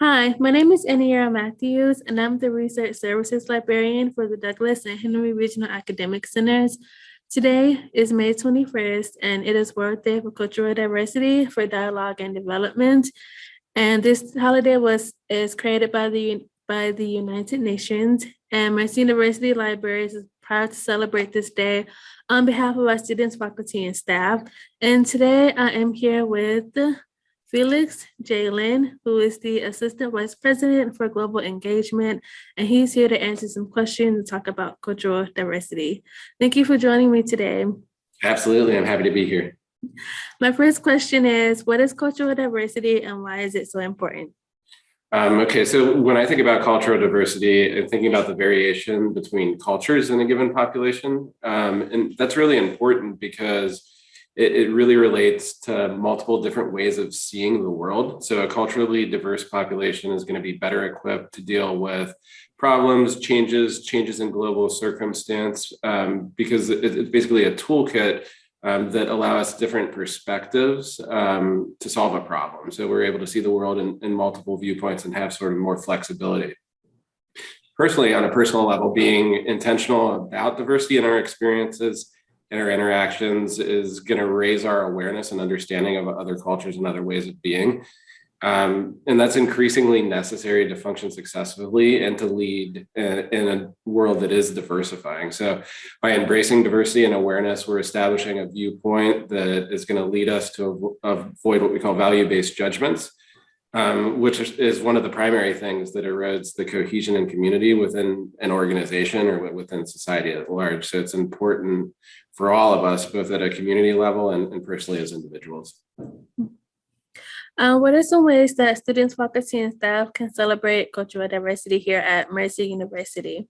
Hi, my name is Aniera Matthews, and I'm the Research Services Librarian for the Douglas and Henry Regional Academic Centers. Today is May 21st, and it is World Day for Cultural Diversity for Dialogue and Development. And this holiday was is created by the by the United Nations, and Mercer University Libraries is proud to celebrate this day on behalf of our students, faculty, and staff. And today I am here with Felix J. Jalen, who is the Assistant Vice President for Global Engagement, and he's here to answer some questions and talk about cultural diversity. Thank you for joining me today. Absolutely, I'm happy to be here. My first question is, what is cultural diversity and why is it so important? Um, okay, so when I think about cultural diversity, I'm thinking about the variation between cultures in a given population. Um, and that's really important because it, it, really relates to multiple different ways of seeing the world. So a culturally diverse population is going to be better equipped to deal with problems, changes, changes in global circumstance, um, because it, it's basically a toolkit um, that allow us different perspectives um, to solve a problem. So we're able to see the world in, in, multiple viewpoints and have sort of more flexibility. Personally, on a personal level, being intentional about diversity in our experiences and our interactions is going to raise our awareness and understanding of other cultures and other ways of being. Um, and that's increasingly necessary to function successfully and to lead in, in, a world that is diversifying. So by embracing diversity and awareness, we're establishing a viewpoint that is going to lead us to avoid what we call value-based judgments, um, which is one of the primary things that erodes the cohesion and community within an organization or within society at large. So it's important for all of us, both at a community level and, and personally as individuals. Uh, what are some ways that students, faculty, and staff can celebrate cultural diversity here at Mercer University?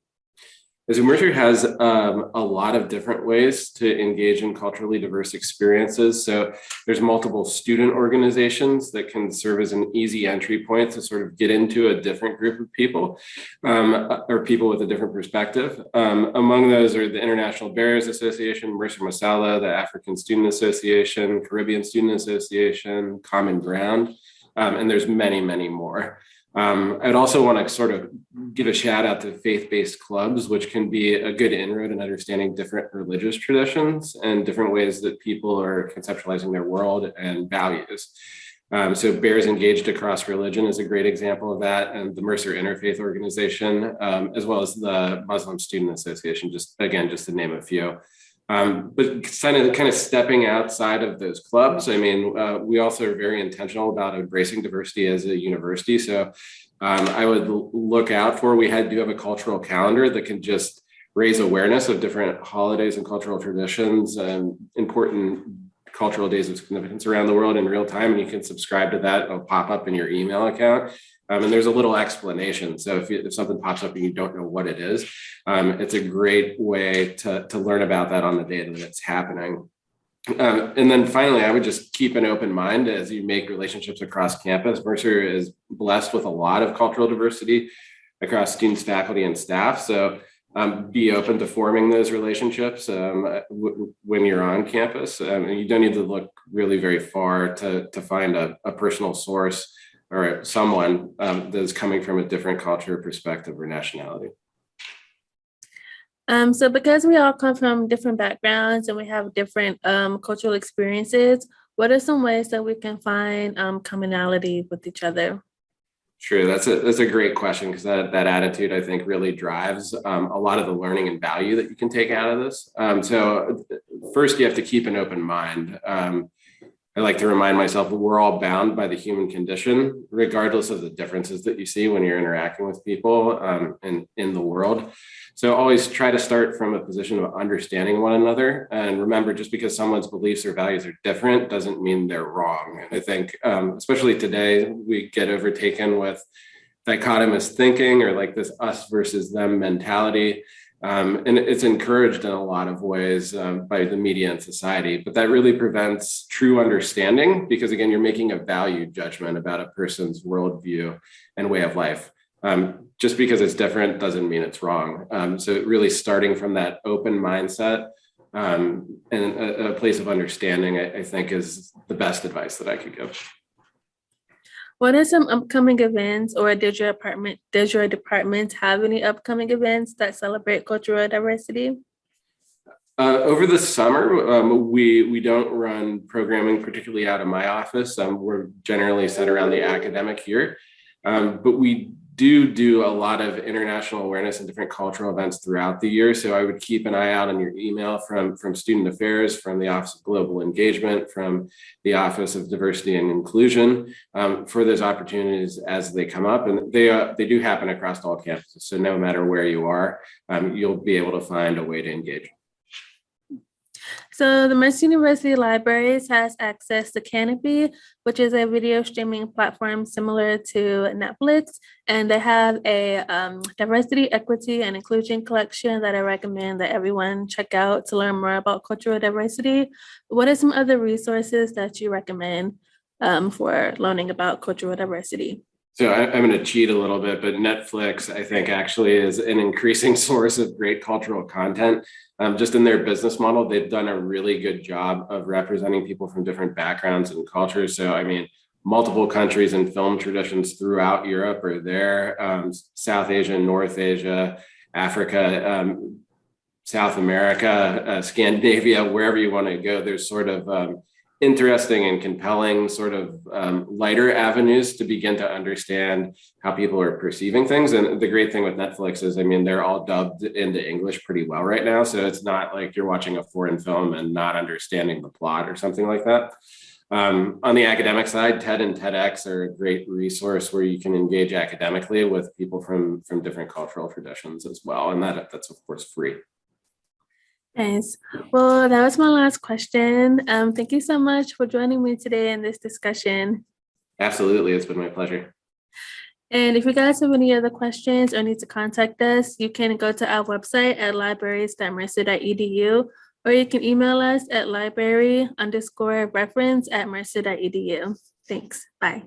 Mercer has um, a lot of different ways to engage in culturally diverse experiences. So there's multiple student organizations that can serve as an easy entry point to sort of get into a different group of people um, or people with a different perspective. Um, among those are the International Bears Association, Mercer Masala, the African Student Association, Caribbean Student Association, Common Ground, um, and there's many, many more. Um, I'd also want to sort of give a shout out to faith-based clubs, which can be a good inroad in understanding different religious traditions and different ways that people are conceptualizing their world and values. Um, so Bears Engaged Across Religion is a great example of that, and the Mercer Interfaith Organization, um, as well as the Muslim Student Association, just again, just to name a few. Um, but kind of, kind of stepping outside of those clubs, I mean, uh, we also are very intentional about embracing diversity as a university. So um, I would look out for, we had do have a cultural calendar that can just raise awareness of different holidays and cultural traditions and important cultural days of significance around the world in real time. And you can subscribe to that, it'll pop up in your email account. Um, and there's a little explanation. So if, you, if something pops up and you don't know what it is, um, it's a great way to, to learn about that on the day that it's happening. Um, and then finally, I would just keep an open mind as you make relationships across campus. Mercer is blessed with a lot of cultural diversity across students, faculty, and staff. So um, be open to forming those relationships um, when you're on campus. Um, you don't need to look really very far to, to find a, a personal source or someone um, that's coming from a different culture, perspective, or nationality. Um, so because we all come from different backgrounds and we have different um, cultural experiences, what are some ways that we can find um, commonality with each other? Sure, that's a that's a great question because that that attitude I think really drives um, a lot of the learning and value that you can take out of this. Um, so first, you have to keep an open mind. Um, I like to remind myself that we're all bound by the human condition, regardless of the differences that you see when you're interacting with people um, in, in the world. So always try to start from a position of understanding one another. And remember, just because someone's beliefs or values are different doesn't mean they're wrong. And I think, um, especially today, we get overtaken with dichotomous thinking or like this us versus them mentality. Um, and it's encouraged in a lot of ways um, by the media and society, but that really prevents true understanding because again, you're making a value judgment about a person's worldview and way of life. Um, just because it's different doesn't mean it's wrong. Um, so really starting from that open mindset um, and a, a, place of understanding, I, I think is the best advice that I could give. What are some upcoming events or does your apartment, does your department have any upcoming events that celebrate cultural diversity? Uh, over the summer, um, we, we don't run programming particularly out of my office. Um, we're generally set around the academic year. Um, but we do do a lot of international awareness and different cultural events throughout the year. So I would keep an eye out on your email from, from Student Affairs, from the Office of Global Engagement, from the Office of Diversity and Inclusion um, for those opportunities as they come up. And they, uh, they do happen across all campuses. So no matter where you are, um, you'll be able to find a way to engage. So the Mercer University Libraries has access to Kanopy, which is a video streaming platform similar to Netflix. And they have a um, diversity, equity, and inclusion collection that I recommend that everyone check out to learn more about cultural diversity. What are some other resources that you recommend um, for learning about cultural diversity? So I, I'm going to cheat a little bit, but Netflix, I think, actually is an increasing source of great cultural content. Um, just in their business model, they've done a really good job of representing people from different backgrounds and cultures. So, I mean, multiple countries and film traditions throughout Europe are there, um, South Asia, North Asia, Africa, um, South America, uh, Scandinavia, wherever you want to go. There's sort of um, interesting and compelling sort of um, lighter avenues to begin to understand how people are perceiving things. And the great thing with Netflix is, I mean, they're all dubbed into English pretty well right now. So it's not like you're watching a foreign film and not understanding the plot or something like that. Um, on the academic side, TED and TEDx are a great resource where you can engage academically with people from, from different cultural traditions as well. And that, that's of course free. Nice. Well, that was my last question. Um, thank you so much for joining me today in this discussion. Absolutely. It's been my pleasure. And if you guys have any other questions or need to contact us, you can go to our website at libraries.mercer.edu or you can email us at library underscore reference at mercer.edu. Thanks. Bye.